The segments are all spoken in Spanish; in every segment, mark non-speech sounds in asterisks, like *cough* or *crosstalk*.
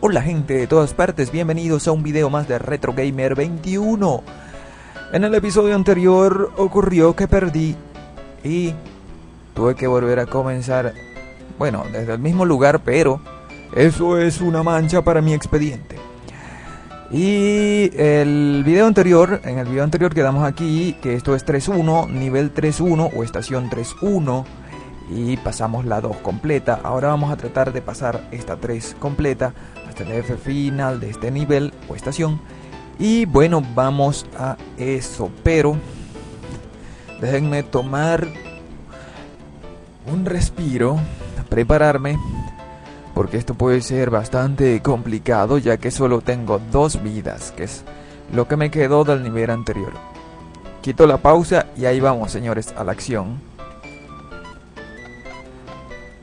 Hola gente de todas partes, bienvenidos a un video más de Retro Gamer 21. En el episodio anterior ocurrió que perdí y tuve que volver a comenzar, bueno, desde el mismo lugar, pero eso es una mancha para mi expediente. Y el video anterior, en el video anterior quedamos aquí, que esto es 3.1, nivel 3.1 o estación 3.1 y pasamos la 2 completa. Ahora vamos a tratar de pasar esta 3 completa hasta final de este nivel o estación. Y bueno, vamos a eso. Pero déjenme tomar un respiro, prepararme. Porque esto puede ser bastante complicado ya que solo tengo dos vidas, que es lo que me quedó del nivel anterior. Quito la pausa y ahí vamos señores a la acción.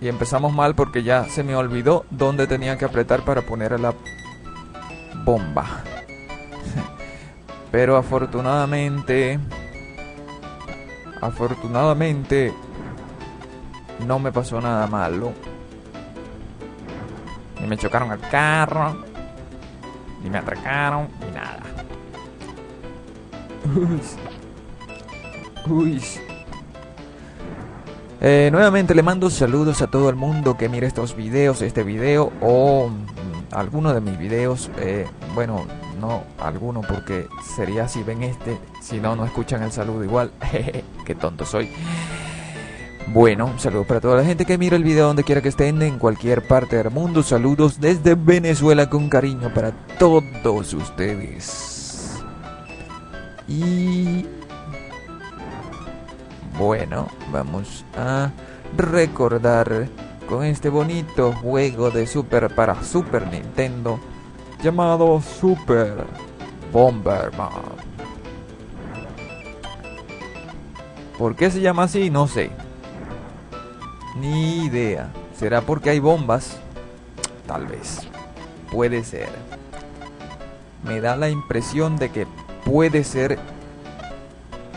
Y empezamos mal porque ya se me olvidó dónde tenía que apretar para poner la bomba. *laughs* Pero afortunadamente... Afortunadamente... No me pasó nada malo. Ni me chocaron el carro. Ni me atracaron. Ni nada. Uy. Uy. Eh, nuevamente le mando saludos a todo el mundo que mire estos videos, este video o mm, alguno de mis videos. Eh, bueno, no alguno porque sería si ven este, si no, no escuchan el saludo igual. *laughs* Qué tonto soy. Bueno, un saludo para toda la gente que mira el video donde quiera que estén, en cualquier parte del mundo. Saludos desde Venezuela con cariño para todos ustedes. Y bueno, vamos a recordar con este bonito juego de Super para Super Nintendo llamado Super Bomberman. ¿Por qué se llama así? No sé. Ni idea. ¿Será porque hay bombas? Tal vez. Puede ser. Me da la impresión de que puede ser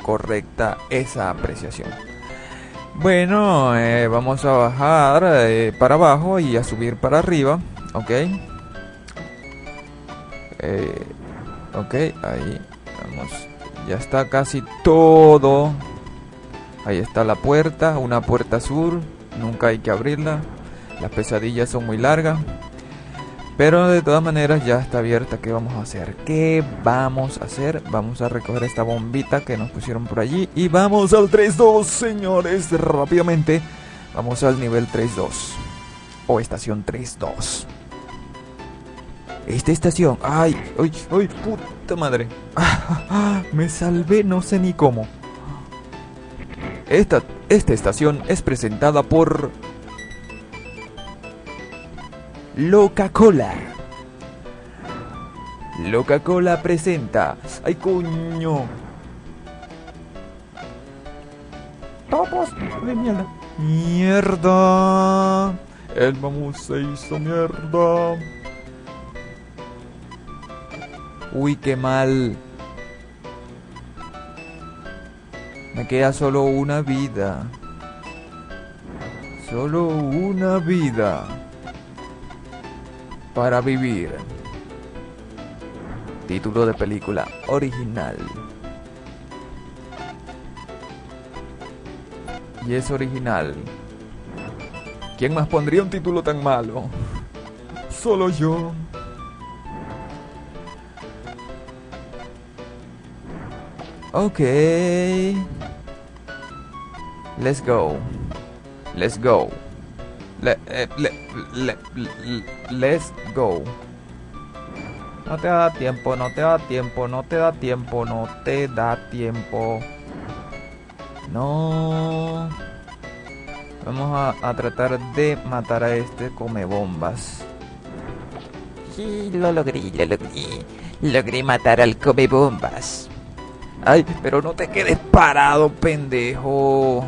correcta esa apreciación. Bueno, eh, vamos a bajar eh, para abajo y a subir para arriba, ok. Eh, ok, ahí vamos. Ya está casi todo. Ahí está la puerta, una puerta sur. Nunca hay que abrirla. Las pesadillas son muy largas. Pero de todas maneras ya está abierta. ¿Qué vamos a hacer? ¿Qué vamos a hacer? Vamos a recoger esta bombita que nos pusieron por allí. Y vamos al 3-2, señores. Rápidamente. Vamos al nivel 3-2. O estación 3-2. Esta estación. ¡Ay! ¡Ay! ¡Ay! ¡Puta madre! *laughs* me salvé no sé ni cómo. Esta, esta estación es presentada por Loca-Cola. Loca-Cola presenta. ¡Ay, coño! ¡Topos! ¡De mierda! ¡Mierda! El mamú se hizo mierda. Uy, qué mal. Me queda solo una vida. Solo una vida para vivir. Título de película original. Y es original. ¿Quién más pondría un título tan malo? *laughs* Solo yo. Ok. Let's go. Let's go. Eh, le, le, let's go. No te da tiempo, no te da tiempo, no te da tiempo, no te da tiempo. No. Vamos a, a tratar de matar a este come bombas. Sí, lo logré, lo logré. Logré matar al come bombas. Ay, pero no te quedes parado, pendejo.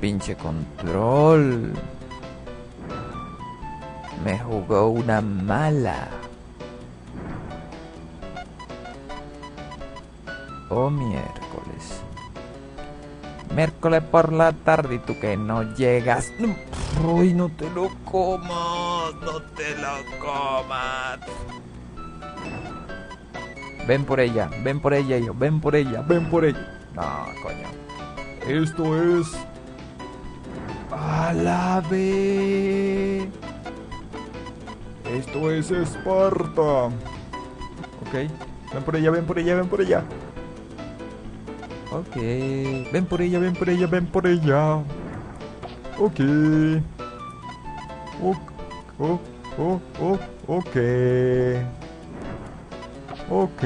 Pinche control. Me jugó una mala. Oh, miércoles. Miércoles por la tarde y tú que no llegas. Uy, no te lo comas, no te lo comas. Ven por ella, ven por ella, hijo, ven por ella, ven por ella. No, coño. Esto es. A la. Esto es Esparta. Ok. Ven por ella, ven por ella, ven por ella. Ok. Ven por ella, ven por ella, ven por ella. Ok. Ok. Oh, oh, oh, ok. Ok.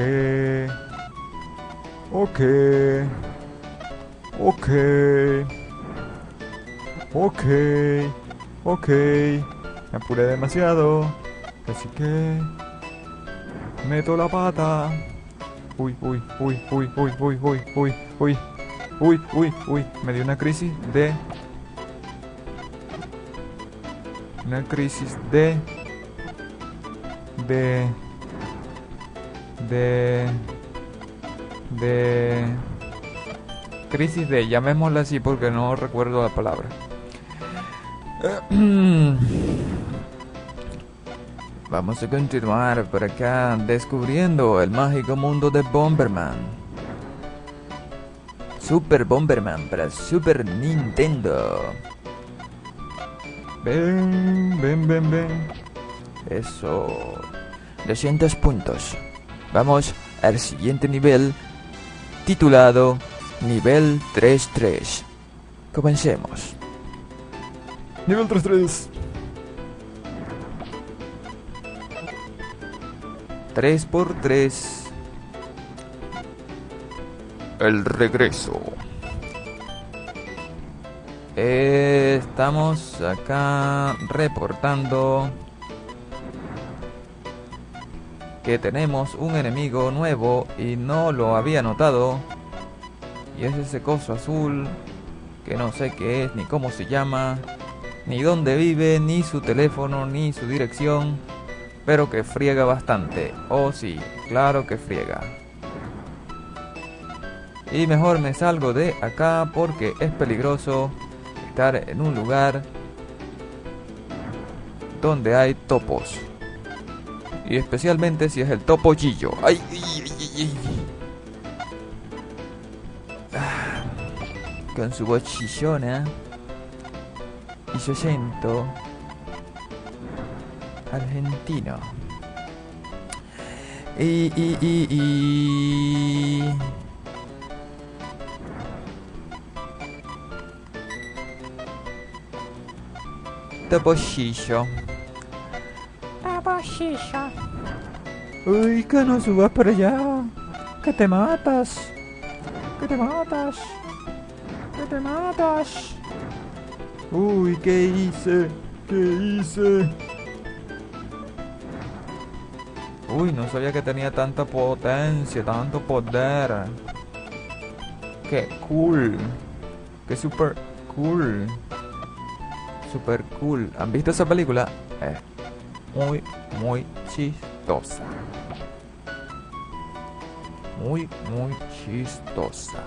Ok. Ok. Ok. Ok. Me apuré demasiado. Así que... Meto la pata. Uy, uy, uy, uy, uy, uy, uy, uy, uy. Uy, uy, uy. Me dio una crisis de... Una crisis de... De... De... De... Crisis de... Llamémosla así porque no recuerdo la palabra. *clears throat* Vamos a continuar por acá descubriendo el mágico mundo de Bomberman. Super Bomberman para Super Nintendo. Ven, ven, ven, ven. Eso. 200 puntos. Vamos al siguiente nivel titulado Nivel 3-3. Comencemos. Nivel 3-3. 3 por 3 El regreso. Estamos acá reportando que tenemos un enemigo nuevo y no lo había notado. Y es ese coso azul que no sé qué es, ni cómo se llama, ni dónde vive, ni su teléfono, ni su dirección pero que friega bastante. Oh sí, claro que friega. Y mejor me salgo de acá porque es peligroso estar en un lugar donde hay topos. Y especialmente si es el topo chillo. ¡Ay! Ah, con su voz acento argentino. Y, y, y, y... Topollillo. Uy, que no subas para allá. Que te matas. Que te matas. Que te matas. Uy, ¿qué hice? ¿Qué hice? Uy, no sabía que tenía tanta potencia, tanto poder. Qué cool. Qué super cool. Super cool. ¿Han visto esa película? Es muy, muy chistosa. Muy, muy chistosa.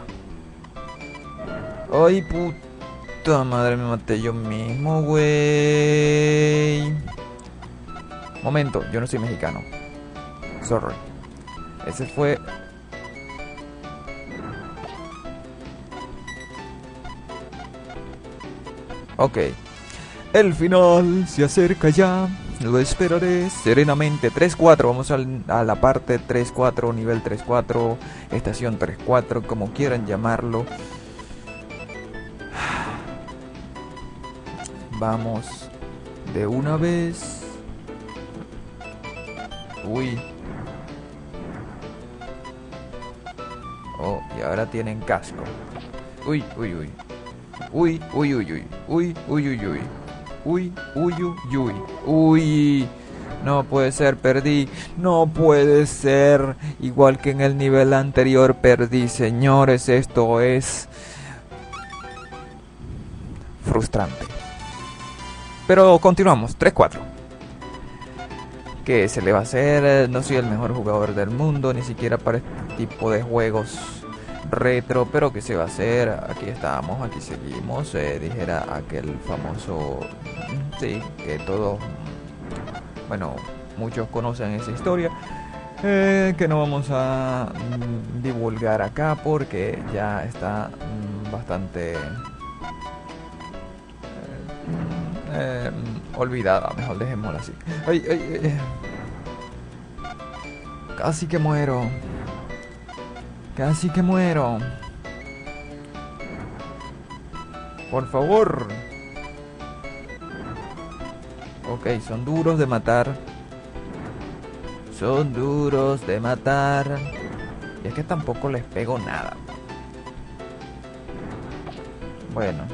Ay, puta madre, me maté yo mismo, güey. Momento, yo no soy mexicano. Sorry. Ese fue... Ok. El final se acerca ya. Lo esperaré serenamente. 3-4. Vamos al, a la parte 3-4, nivel 3-4, estación 3-4, como quieran llamarlo. Vamos de una vez. Uy, Oh, y ahora tienen casco. Uy, uy, uy. Uy, uy, uy, uy. Uy, uy, uy, uy. Uy, uy, uy, uy. Uy. No puede ser, perdí. No puede ser. Igual que en el nivel anterior perdí. Señores, esto es frustrante. Pero continuamos. 3-4. ¿Qué se le va a hacer? No soy el mejor jugador del mundo, ni siquiera para este tipo de juegos retro, pero ¿qué se va a hacer? Aquí estamos, aquí seguimos, eh, dijera aquel famoso, mm, sí, que todos, mm, bueno, muchos conocen esa historia, eh, que no vamos a mm, divulgar acá porque ya está bastante eh, olvidada, mejor dejémosla así. Ay, ay, Casi que muero. Casi que muero. Por favor. Ok, son duros de matar. Son duros de matar. Y es que tampoco les pego nada. Bueno.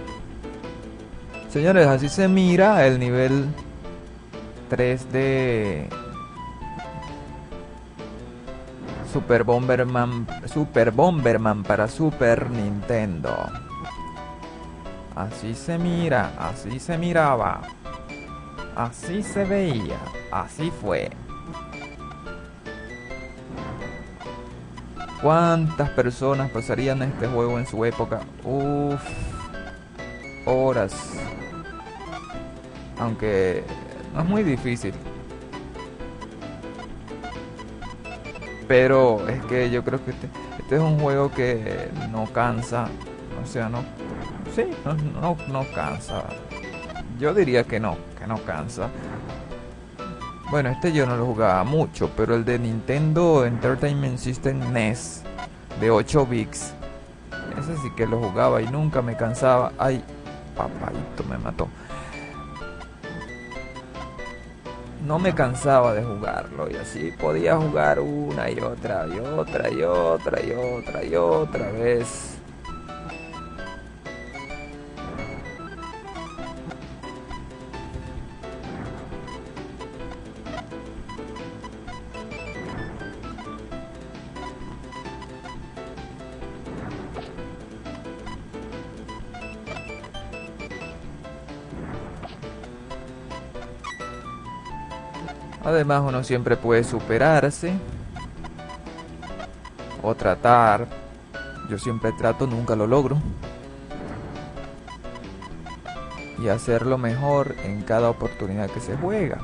Señores, así se mira el nivel 3 de Super Bomberman, Super Bomberman para Super Nintendo. Así se mira, así se miraba. Así se veía, así fue. ¿Cuántas personas pasarían este juego en su época? Uff, horas. Aunque no es muy difícil. Pero es que yo creo que este, este, es un juego que no cansa. O sea, no. Sí, no, no, no cansa. Yo diría que no, que no cansa. Bueno, este yo no lo jugaba mucho, pero el de Nintendo Entertainment System NES de 8 bits, ese sí que lo jugaba y nunca me cansaba. Ay, papayito me mató. No me cansaba de jugarlo y así podía jugar una y otra y otra y otra y otra y otra vez. Además uno siempre puede superarse o tratar. Yo siempre trato, nunca lo logro. Y hacerlo mejor en cada oportunidad que se juega.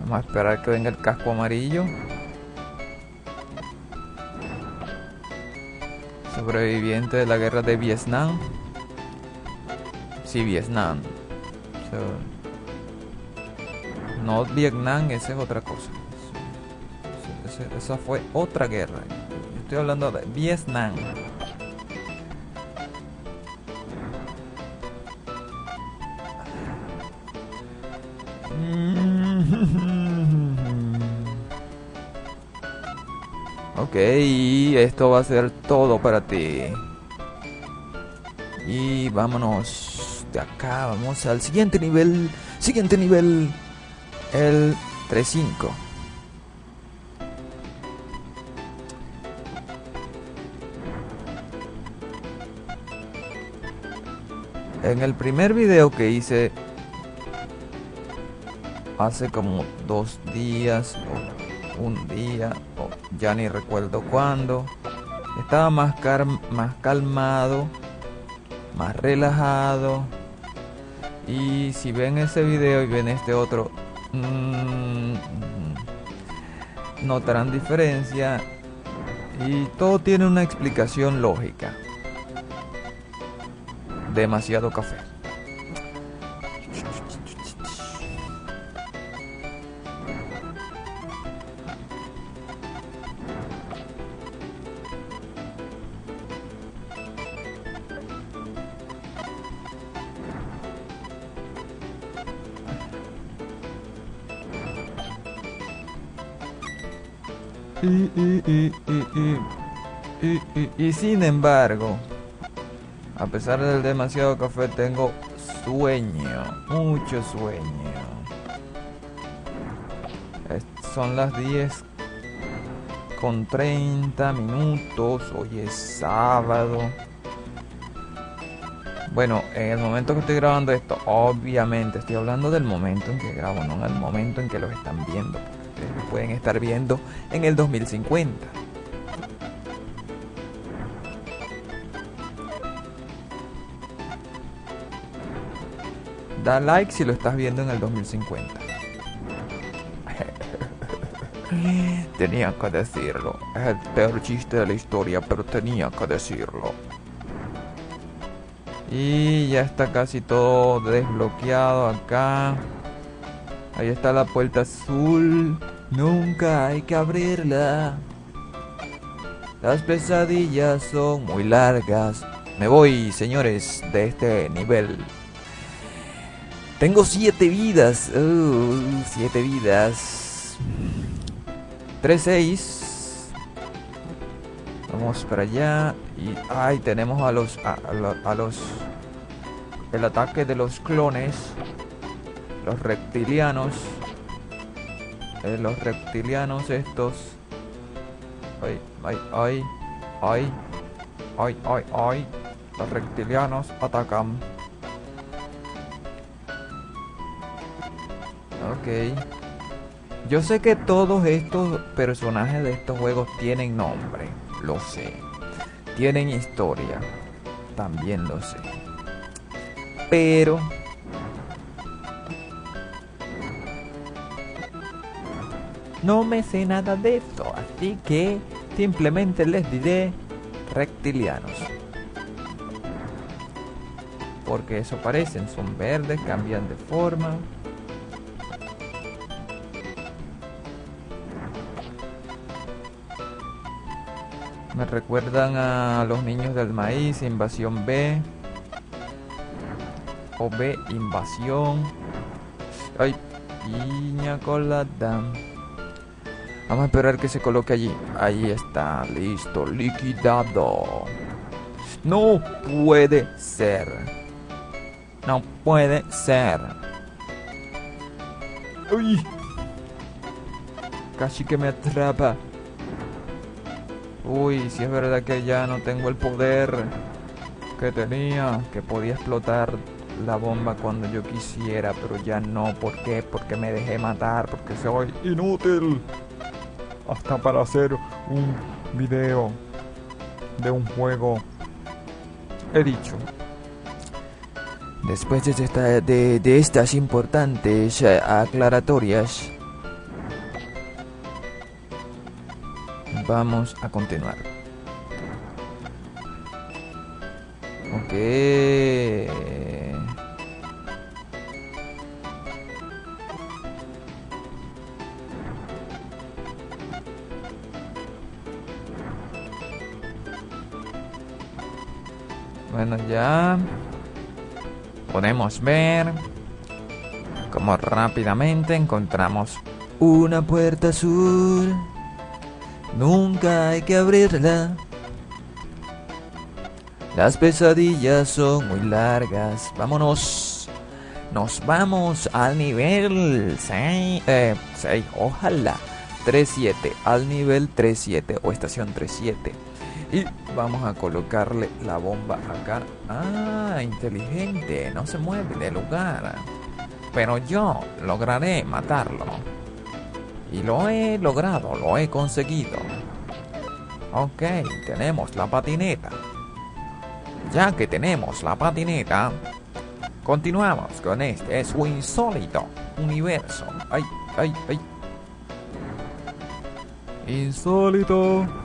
Vamos a esperar que venga el casco amarillo. Sobreviviente de la guerra de Vietnam. Sí, Vietnam. No Vietnam, esa es otra cosa. Esa fue otra guerra. Estoy hablando de Vietnam. *laughs* Ok, esto va a ser todo para ti. Y vámonos de acá, vamos al siguiente nivel. Siguiente nivel el 3.5. En el primer video que hice hace como dos días o un día o ya ni recuerdo cuándo estaba más, más calmado más relajado y si ven ese video y ven este otro notarán diferencia y todo tiene una explicación lógica. Demasiado café. Y, sin embargo, a pesar del demasiado café, tengo sueño, mucho sueño. son las 10 con 30 minutos, hoy es sábado. Bueno, en el momento que estoy grabando esto, obviamente estoy hablando del momento en que grabo, no en el momento en que lo están viendo ustedes pueden estar viendo en el 2050. Da like si lo estás viendo en el 2050. *laughs* tenía que decirlo. Es el peor chiste de la historia, pero tenía que decirlo. Y ya está casi todo desbloqueado acá. Ahí está la puerta azul. Nunca hay que abrirla. Las pesadillas son muy largas. Me voy, señores, de este nivel. Tengo siete vidas. Uh, siete vidas. 3-6. Vamos para allá. Y ay, tenemos a los, a, los. El ataque de los clones. Los reptilianos. Eh, los reptilianos estos. Ay, ay, ay. Ay. Ay, ay, ay. Los reptilianos atacan. Ok. Yo sé que todos estos personajes de estos juegos tienen nombre, lo sé. Tienen historia, también lo sé. Pero... No me sé nada de esto, así que simplemente les diré reptilianos. Porque eso parecen, son verdes, cambian de forma. Me recuerdan a los niños del maíz, invasión B. O B, invasión. Ay, piña colada. Vamos a esperar que se coloque allí. Ahí está, listo, liquidado. No puede ser. No puede ser. Uy. Casi que me atrapa. Uy, si es verdad que ya no tengo el poder que tenía, que podía explotar la bomba cuando yo quisiera, pero ya no. ¿Por qué? Porque me dejé matar, porque soy inútil. Hasta para hacer un video de un juego. He dicho. Después de, esta, de, estas importantes eh, aclaratorias, Vamos a continuar. Ok. Bueno, ya podemos ver cómo rápidamente encontramos una puerta azul. Nunca hay que abrirla. Las pesadillas son muy largas. Vámonos. Nos vamos al nivel 6. Eh, 6. Ojalá. 3-7. Al nivel 3-7 o estación 3-7. Y vamos a colocarle la bomba acá. Ah, inteligente. No se mueve de lugar. Pero yo lograré matarlo. Y lo he logrado, lo he conseguido. Ok, tenemos la patineta. Ya que tenemos la patineta, continuamos con este su insólito universo. Ay, ay, ay. Insólito.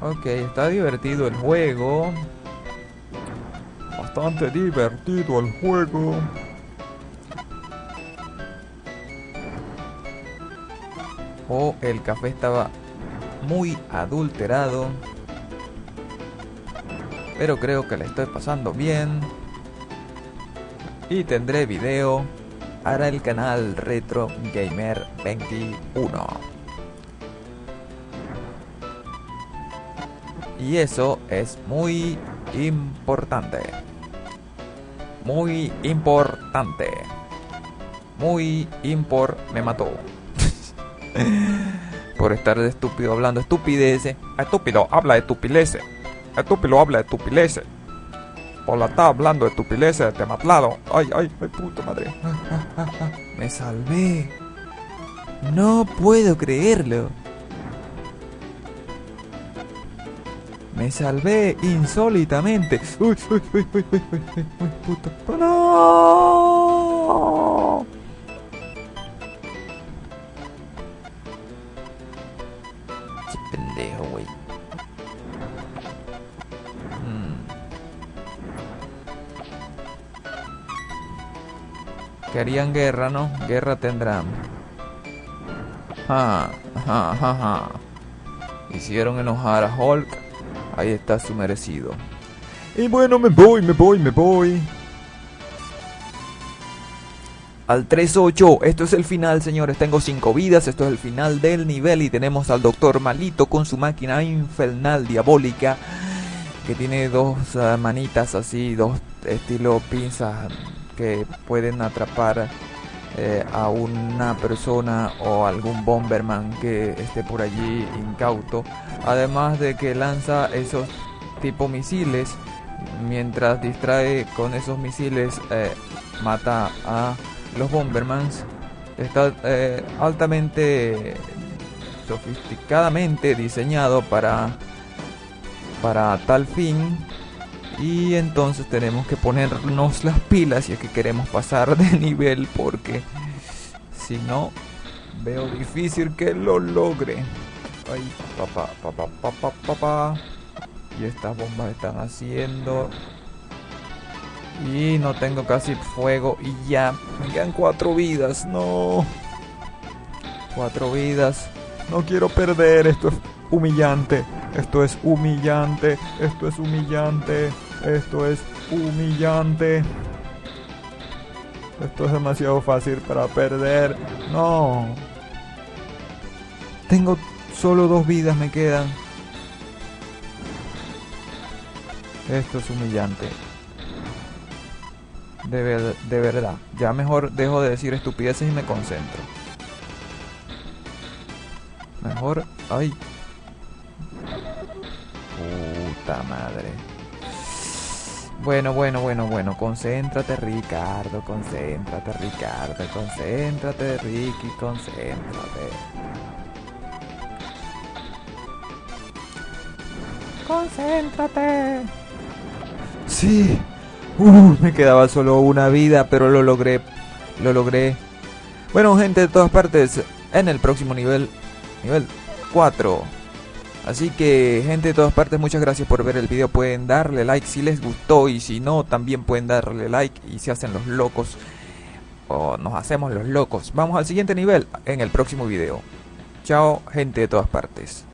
Ok, está divertido el juego. Bastante divertido el juego. o el café estaba muy adulterado. Pero creo que le estoy pasando bien. Y tendré video para el canal Retro Gamer 21. Y eso es muy importante. Muy importante. Muy impor me mató. *laughs* Por estar de estúpido hablando estupideces. Estúpido, habla de estupideces. Estúpido, habla de estupideces. Por la está hablando de estupideces de matlado. Ay, ay, ay, puta madre. *laughs* Me salvé. No puedo creerlo. Me salvé insólitamente. Uy, uy, uy, uy, uy, uy, uy, uy, puta. ¡No! Che pendejo, güey. Querían guerra, ¿no? Guerra tendrán. Ja, ja, ja, ja. Hicieron enojar a Hulk. Ahí está su merecido. Y bueno, me voy, me voy, me voy. Al 3-8, esto es el final, señores. Tengo 5 vidas, esto es el final del nivel. Y tenemos al Doctor Malito con su máquina infernal diabólica. Que tiene dos uh, manitas así, dos estilo pinzas que pueden atrapar eh, a una persona o algún bomberman que esté por allí incauto. Además de que lanza esos tipo misiles. Mientras distrae con esos misiles, eh, mata a los bombermans. Está eh, altamente sofisticadamente diseñado para para tal fin y entonces tenemos que ponernos las pilas si es que queremos pasar de *laughs* nivel porque si no veo difícil que lo logre. Ay, papá, papá, papá, papá. Y estas bombas están haciendo. Y no tengo casi fuego y ya me quedan cuatro vidas. No. Cuatro vidas. No quiero perder. Esto es humillante. Esto es humillante. Esto es humillante. Esto es humillante. Esto es demasiado fácil para perder. No. Tengo solo dos vidas me quedan. Esto es humillante. De, ver, de verdad. Ya mejor dejo de decir estupideces y me concentro. Mejor... ¡Ay! Puta madre. Bueno, bueno, bueno, bueno. Concéntrate, Ricardo. Concéntrate, Ricardo. Concéntrate, Ricky. Concéntrate. Concéntrate. Sí. Uh, me quedaba solo una vida, pero lo logré. Lo logré. Bueno, gente de todas partes, en el próximo nivel, nivel 4. Así que, gente de todas partes, muchas gracias por ver el video. Pueden darle like si les gustó y si no, también pueden darle like y se hacen los locos. O nos hacemos los locos. Vamos al siguiente nivel en el próximo video. Chao, gente de todas partes.